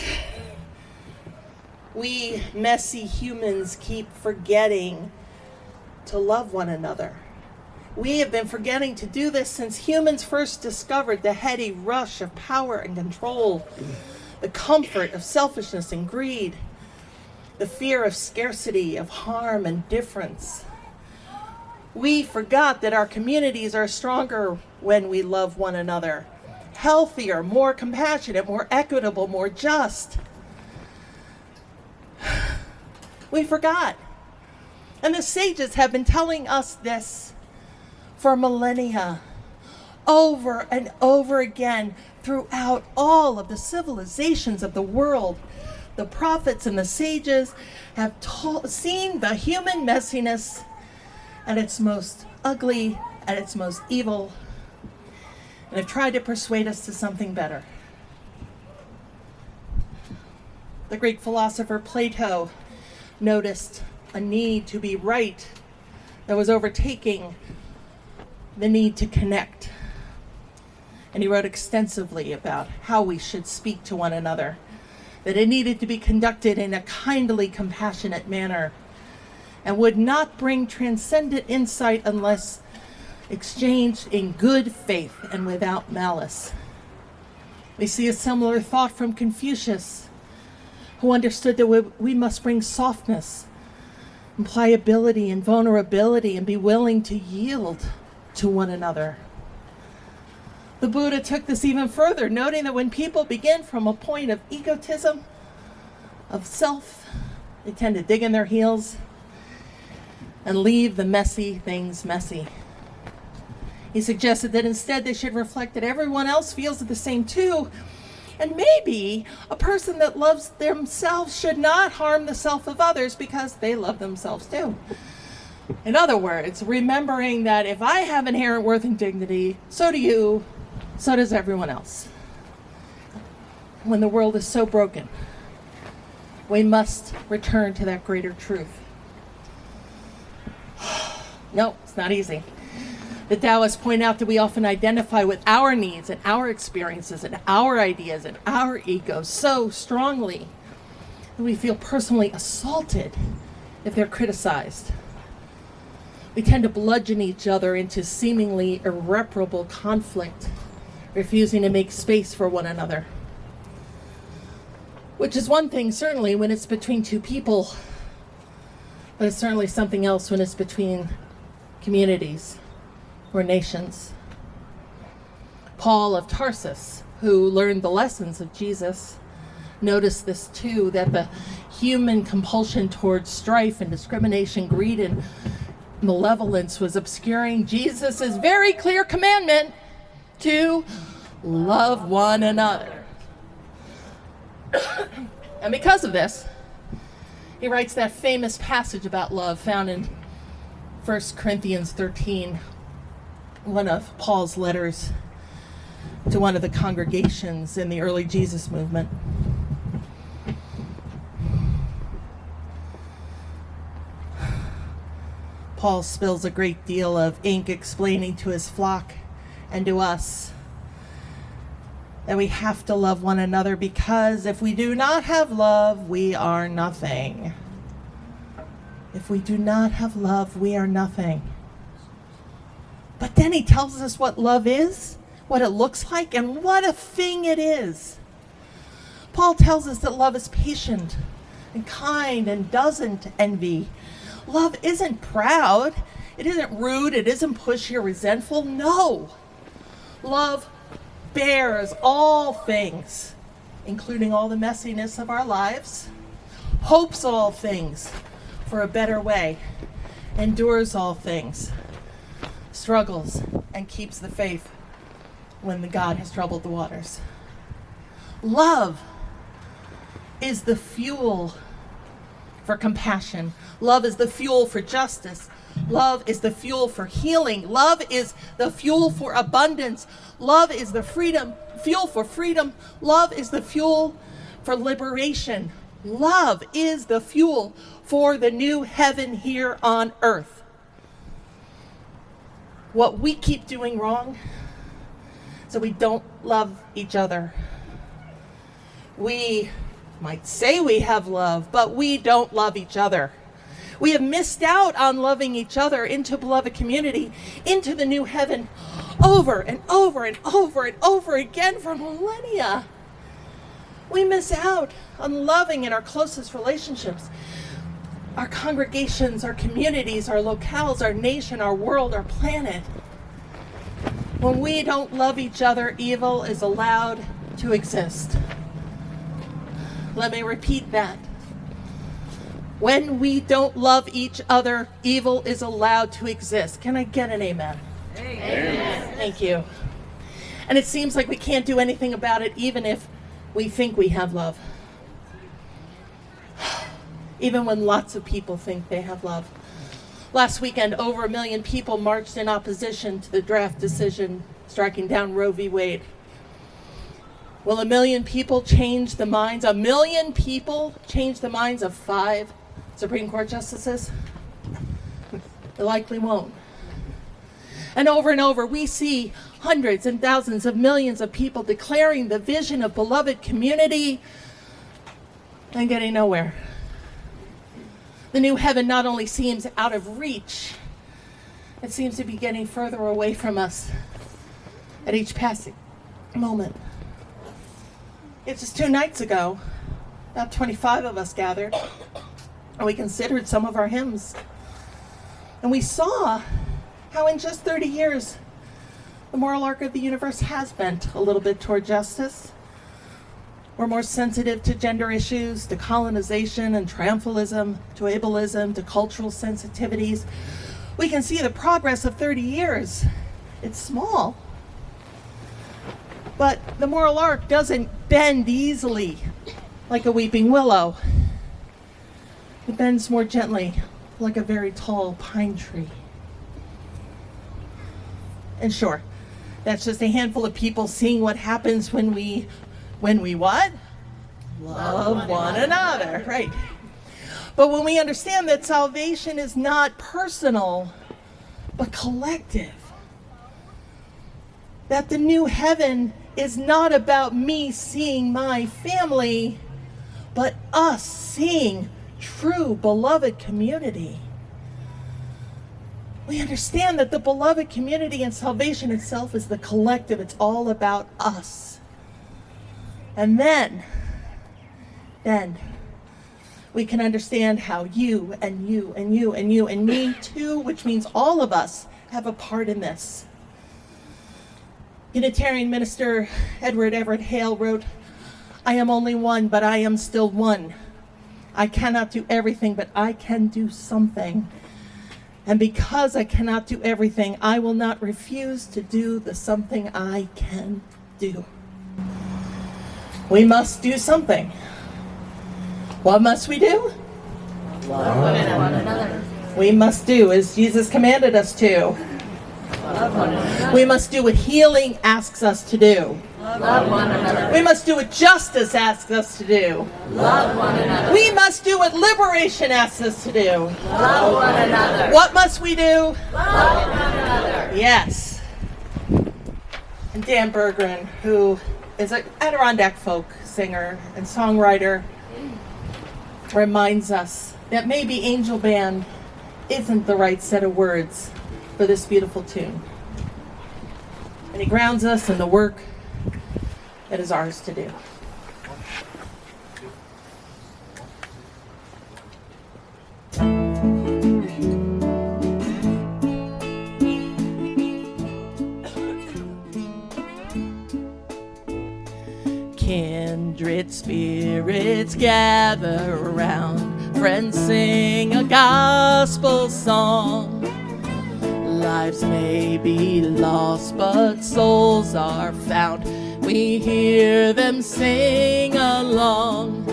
We messy humans keep forgetting to love one another. We have been forgetting to do this since humans first discovered the heady rush of power and control, the comfort of selfishness and greed, the fear of scarcity, of harm and difference. We forgot that our communities are stronger when we love one another, healthier, more compassionate, more equitable, more just. We forgot. And the sages have been telling us this for millennia, over and over again throughout all of the civilizations of the world. The prophets and the sages have seen the human messiness at its most ugly, at its most evil, and have tried to persuade us to something better. The Greek philosopher Plato noticed a need to be right that was overtaking the need to connect. And he wrote extensively about how we should speak to one another, that it needed to be conducted in a kindly, compassionate manner, and would not bring transcendent insight unless exchanged in good faith and without malice. We see a similar thought from Confucius, who understood that we, we must bring softness and pliability and vulnerability and be willing to yield to one another. The Buddha took this even further, noting that when people begin from a point of egotism, of self, they tend to dig in their heels and leave the messy things messy. He suggested that instead they should reflect that everyone else feels the same too. And maybe a person that loves themselves should not harm the self of others because they love themselves too. In other words, remembering that if I have inherent worth and dignity, so do you, so does everyone else. When the world is so broken, we must return to that greater truth. no, it's not easy. The Taoists point out that we often identify with our needs and our experiences and our ideas and our egos so strongly that we feel personally assaulted if they're criticized. We tend to bludgeon each other into seemingly irreparable conflict, refusing to make space for one another. Which is one thing, certainly, when it's between two people, but it's certainly something else when it's between communities or nations. Paul of Tarsus, who learned the lessons of Jesus, noticed this too that the human compulsion towards strife and discrimination, greed and malevolence was obscuring Jesus' very clear commandment to love one another. and because of this, he writes that famous passage about love found in 1 Corinthians 13, one of Paul's letters to one of the congregations in the early Jesus movement. Paul spills a great deal of ink explaining to his flock and to us that we have to love one another because if we do not have love, we are nothing. If we do not have love, we are nothing. But then he tells us what love is, what it looks like, and what a thing it is. Paul tells us that love is patient and kind and doesn't envy. Love isn't proud, it isn't rude, it isn't pushy or resentful. No. Love bears all things, including all the messiness of our lives, hopes all things for a better way, endures all things, struggles, and keeps the faith when the God has troubled the waters. Love is the fuel for compassion. Love is the fuel for justice. Love is the fuel for healing. Love is the fuel for abundance. Love is the freedom, fuel for freedom. Love is the fuel for liberation. Love is the fuel for the new heaven here on earth. What we keep doing wrong so we don't love each other. We might say we have love, but we don't love each other. We have missed out on loving each other into beloved community, into the new heaven, over and over and over and over again for millennia. We miss out on loving in our closest relationships, our congregations, our communities, our locales, our nation, our world, our planet. When we don't love each other, evil is allowed to exist. Let me repeat that. When we don't love each other, evil is allowed to exist. Can I get an amen? Amen. Thank you. And it seems like we can't do anything about it, even if we think we have love. Even when lots of people think they have love. Last weekend, over a million people marched in opposition to the draft decision striking down Roe v. Wade. Will a million people change the minds, a million people change the minds of five Supreme Court justices? They likely won't. And over and over, we see hundreds and thousands of millions of people declaring the vision of beloved community and getting nowhere. The new heaven not only seems out of reach, it seems to be getting further away from us at each passing moment. It's just two nights ago, about 25 of us gathered, and we considered some of our hymns. And we saw how in just 30 years, the moral arc of the universe has bent a little bit toward justice. We're more sensitive to gender issues, to colonization and triumphalism, to ableism, to cultural sensitivities. We can see the progress of 30 years. It's small. But the moral arc doesn't bend easily like a weeping willow. It bends more gently like a very tall pine tree. And sure, that's just a handful of people seeing what happens when we when we what? Love one another, right? But when we understand that salvation is not personal, but collective, that the new heaven is not about me seeing my family, but us seeing true beloved community. We understand that the beloved community and salvation itself is the collective, it's all about us. And then, then, we can understand how you and you and you and you and me too, which means all of us, have a part in this. Unitarian minister Edward Everett Hale wrote, I am only one, but I am still one. I cannot do everything, but I can do something. And because I cannot do everything, I will not refuse to do the something I can do. We must do something. What must we do? Love one another. We must do as Jesus commanded us to. We must do what healing asks us to do. We must do what justice asks us to do. We must do what liberation asks us to do. What must we do? Yes. And Dan Berggren, who is an Adirondack folk singer and songwriter, reminds us that maybe Angel Band isn't the right set of words for this beautiful tune. And he grounds us in the work that is ours to do. Kindred spirits gather around, friends sing a gospel song. Lives may be lost, but souls are found. We hear them sing along.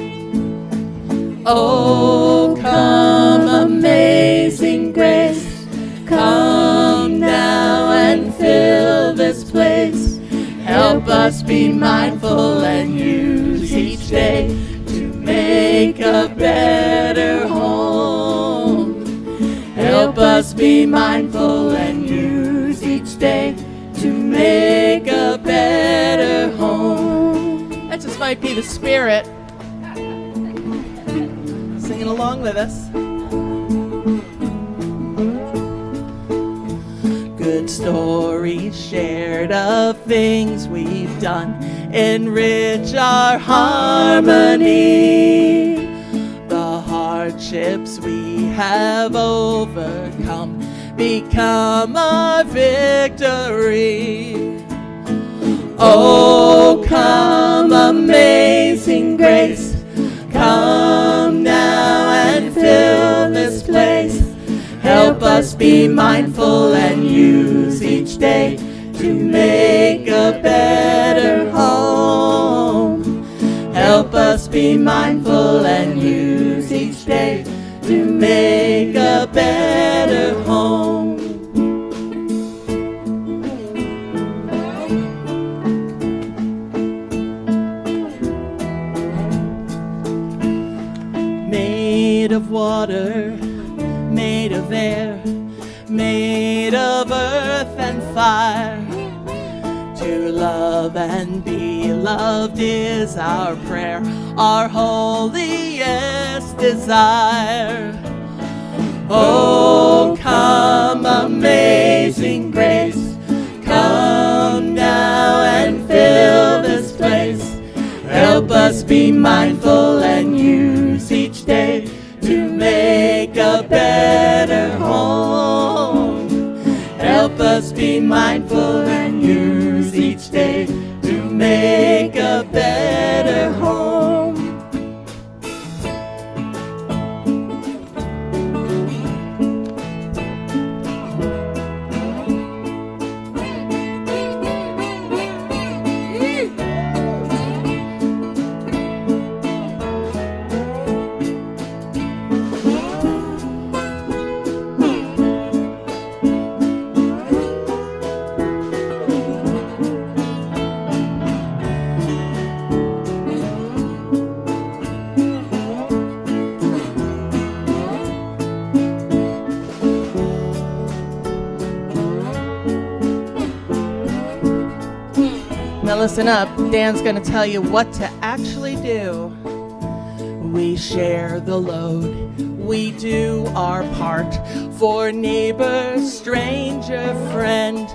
Oh, come, amazing grace, come now and fill this place. Help us be mindful and use each day to make a better home. Help us be mindful and use each day to make might be the spirit. Singing along with us. Good stories shared of things we've done enrich our harmony. The hardships we have overcome become our victory. Oh, come, amazing grace, come now and fill this place. Help us be mindful and use each day to make a better home. Help us be mindful and use each day to make a better home. Fire. To love and be loved is our prayer, our holiest desire. Oh, come, amazing grace, come now and fill this place. Help us be mindful Dan's going to tell you what to actually do. We share the load. We do our part for neighbor, stranger, friend.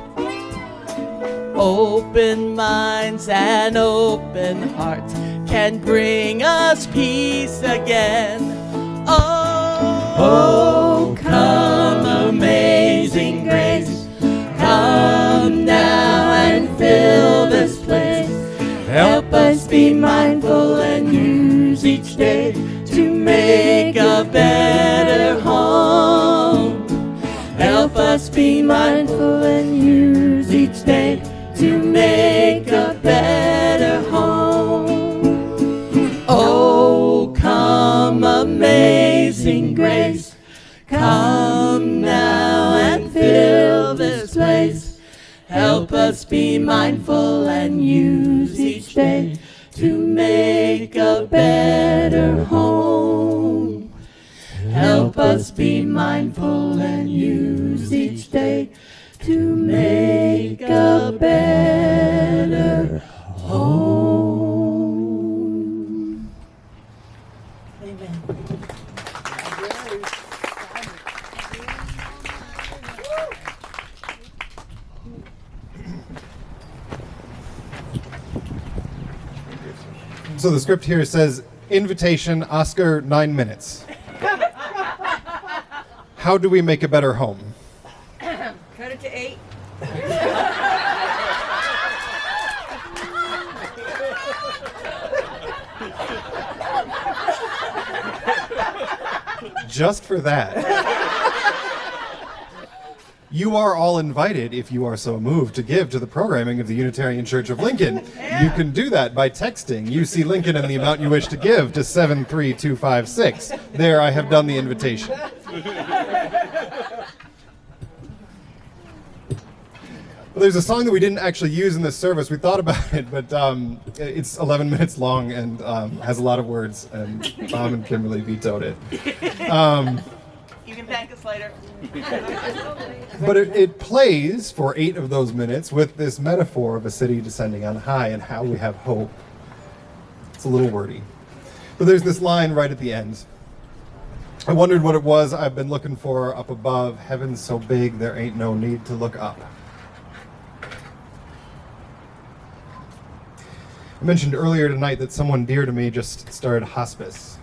Open minds and open hearts can bring us peace again. Oh, oh come, amazing grace. Come now and fill make a better home. Help us be mindful and use each day to make a better home. Oh, come, amazing grace. Come now and fill this place. Help us be mindful and use each day to make a better home. Help us be mindful and use each day to make a better home. Amen. So the script here says invitation, Oscar, nine minutes. How do we make a better home? Cut it to eight. Just for that. You are all invited, if you are so moved, to give to the programming of the Unitarian Church of Lincoln. You can do that by texting UC Lincoln and the amount you wish to give to 73256. There, I have done the invitation. There's a song that we didn't actually use in this service. We thought about it, but um, it's 11 minutes long and um, has a lot of words, and Tom and Kimberly vetoed it. Um, You can thank us later. but it, it plays for eight of those minutes with this metaphor of a city descending on high and how we have hope. It's a little wordy. But there's this line right at the end. I wondered what it was I've been looking for up above. Heaven's so big, there ain't no need to look up. I mentioned earlier tonight that someone dear to me just started hospice.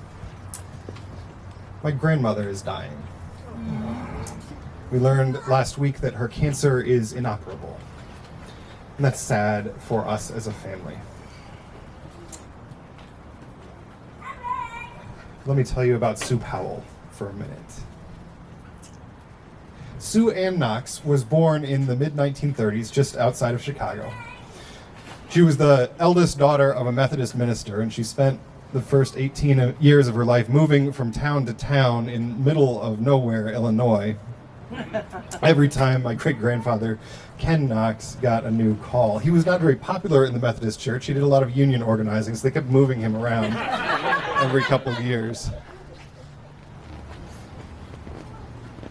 My grandmother is dying. We learned last week that her cancer is inoperable. And that's sad for us as a family. Let me tell you about Sue Powell for a minute. Sue Ann Knox was born in the mid 1930s just outside of Chicago. She was the eldest daughter of a Methodist minister, and she spent the first 18 uh, years of her life moving from town to town in middle of nowhere, Illinois. Every time my great grandfather, Ken Knox, got a new call. He was not very popular in the Methodist church. He did a lot of union organizing, so they kept moving him around every couple of years.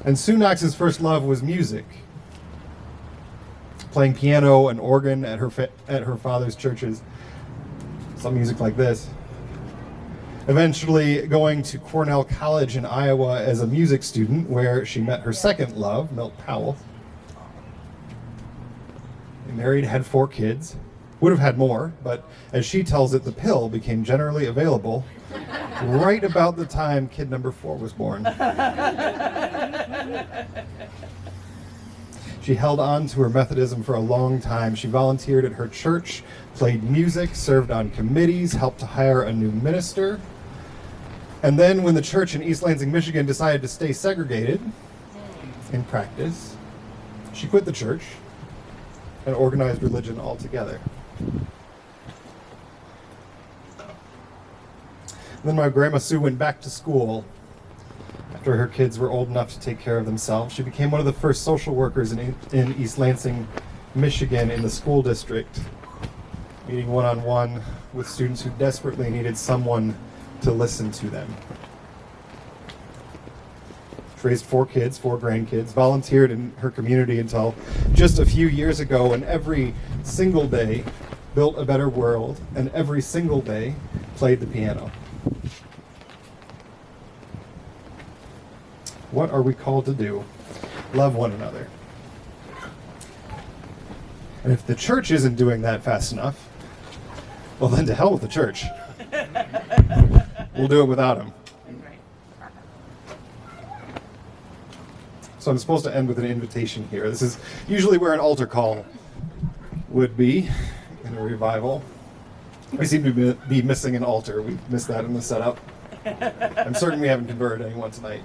And Sue Knox's first love was music playing piano and organ at her at her father's churches. Some music like this. Eventually going to Cornell College in Iowa as a music student, where she met her second love, Milt Powell. They married, had four kids. Would have had more, but as she tells it, the pill became generally available right about the time kid number four was born. She held on to her Methodism for a long time. She volunteered at her church, played music, served on committees, helped to hire a new minister. And then, when the church in East Lansing, Michigan decided to stay segregated in practice, she quit the church and organized religion altogether. Then my grandma Sue went back to school after her kids were old enough to take care of themselves. She became one of the first social workers in, in East Lansing, Michigan, in the school district, meeting one on one with students who desperately needed someone to listen to them. She raised four kids, four grandkids, volunteered in her community until just a few years ago, and every single day built a better world, and every single day played the piano. What are we called to do? Love one another. And if the church isn't doing that fast enough, well, then to hell with the church. we'll do it without him. So I'm supposed to end with an invitation here. This is usually where an altar call would be in a revival. We seem to be, be missing an altar. We missed that in the setup. I'm certain we haven't converted anyone tonight.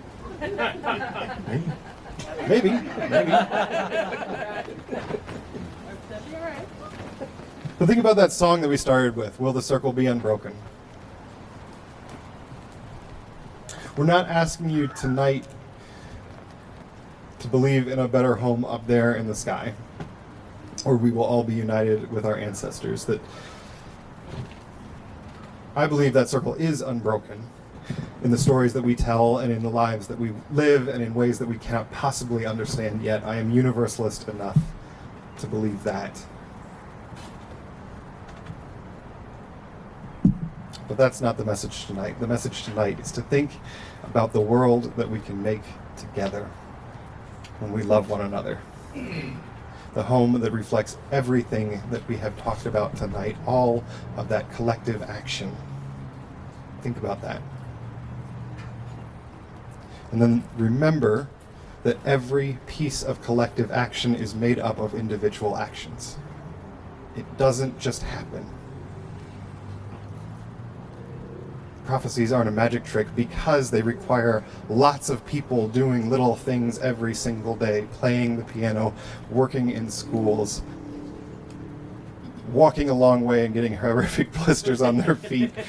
Maybe. Maybe. But think about that song that we started with, Will the Circle Be Unbroken? We're not asking you tonight to believe in a better home up there in the sky, or we will all be united with our ancestors. That I believe that circle is unbroken in the stories that we tell and in the lives that we live and in ways that we cannot possibly understand yet. I am universalist enough to believe that. But that's not the message tonight. The message tonight is to think about the world that we can make together when we love one another. The home that reflects everything that we have talked about tonight, all of that collective action. Think about that. And then remember that every piece of collective action is made up of individual actions. It doesn't just happen. prophecies aren't a magic trick because they require lots of people doing little things every single day, playing the piano, working in schools, walking a long way and getting horrific blisters on their feet.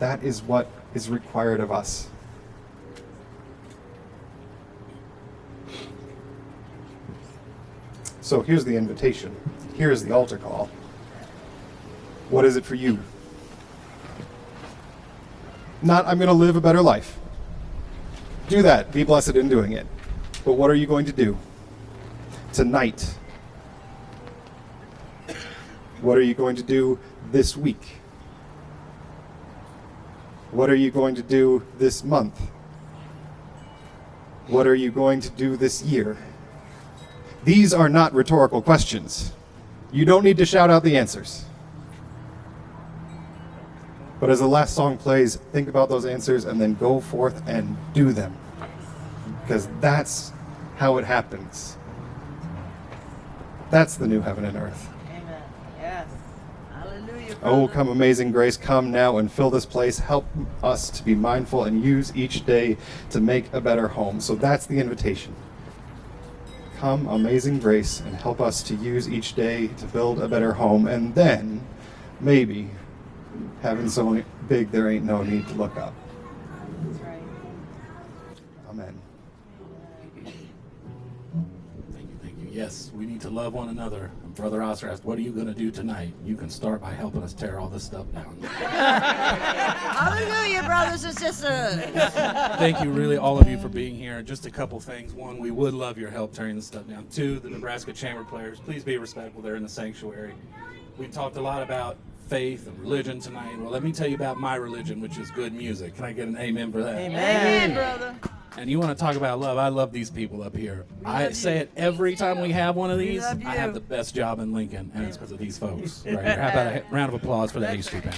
That is what is required of us. So here's the invitation. Here's the altar call. What is it for you? Not, I'm going to live a better life. Do that. Be blessed in doing it. But what are you going to do? Tonight. What are you going to do this week? What are you going to do this month? What are you going to do this year? These are not rhetorical questions. You don't need to shout out the answers. But as the last song plays, think about those answers and then go forth and do them. Because that's how it happens. That's the new heaven and earth. Amen. Yes. Hallelujah. Oh, come, amazing grace, come now and fill this place. Help us to be mindful and use each day to make a better home. So that's the invitation. Come, amazing grace, and help us to use each day to build a better home. And then, maybe, heaven's so big there ain't no need to look up. That's right. Amen. Thank you, thank you. Yes, we need to love one another. And Brother Oscar asked, What are you going to do tonight? You can start by helping us tear all this stuff down. Hallelujah, brothers and sisters. Thank you, really, all of you, for being here. Just a couple things. One, we would love your help tearing this stuff down. Two, the Nebraska Chamber players, please be respectful They're in the sanctuary. We talked a lot about faith and religion tonight. Well, let me tell you about my religion, which is good music. Can I get an amen for that? Amen, brother. And you want to talk about love? I love these people up here. I say it every time we have one of these. I have the best job in Lincoln, and it's because of these folks right here. How about a round of applause for the A Street Band?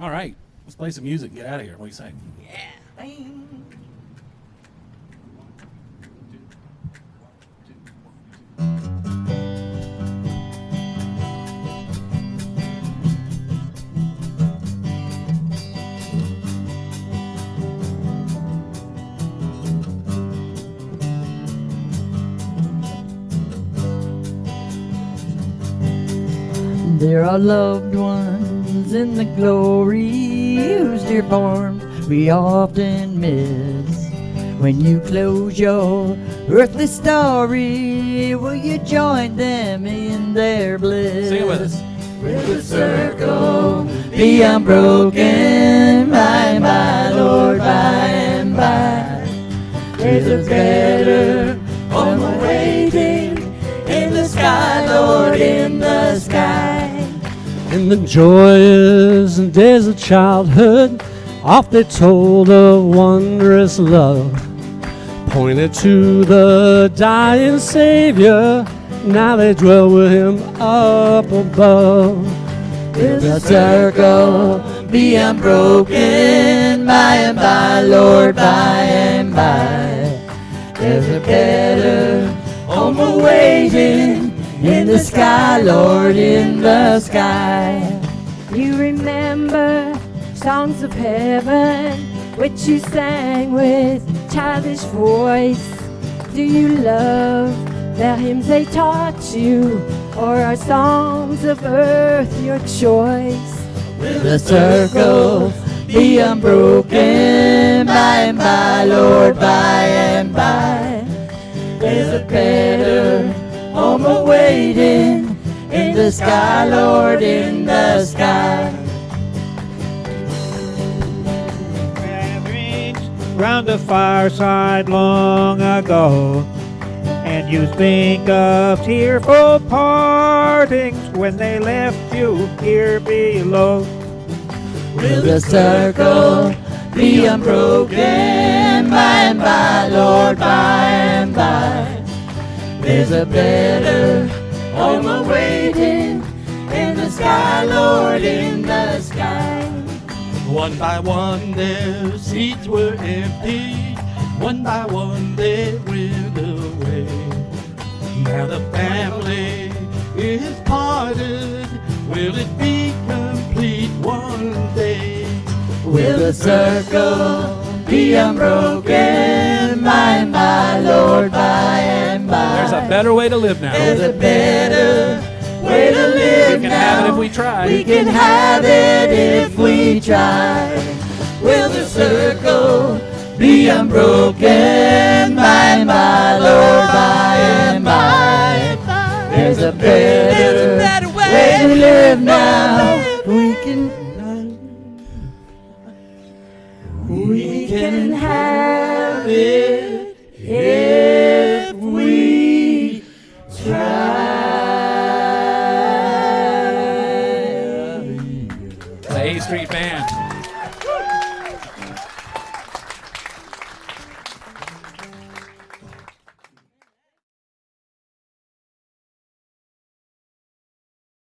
All right, let's play some music. and Get out of here. What do you say? There are loved ones in the glory whose dear form we often miss. When you close your earthly story, will you join them in their bliss? Sing it with us. Will the circle be unbroken by my Lord by and by? There's a better home awaiting in the sky, Lord, in the sky joyous days of childhood, oft they told of wondrous love. Pointed to the dying Savior, now they dwell with him up above. Will the circle be unbroken by and by, Lord, by and by? There's a better home awaiting in the sky, Lord, in the sky. You remember songs of heaven which you sang with childish voice. Do you love the hymns they taught you, or are songs of earth your choice? Will the circle be unbroken by and by, Lord, by and by? There's a better home awaiting in the sky, Lord, in the sky. gatherings round the fireside long ago. And you think of tearful partings when they left you here below. Will the circle be unbroken by and by, Lord, by and by? There's a better home awaiting in the sky, Lord, in the sky. One by one their seats were empty. One by one they went away. Now the family is parted. Will it be complete one day? Will the circle be unbroken by by, Lord, by and by? There's a better way to live now. There's a better way to live We can now. have it if we try. We can have it if we try. Will the circle be unbroken by by, Lord, by and by? There's a better, way to live now. We can. We can have it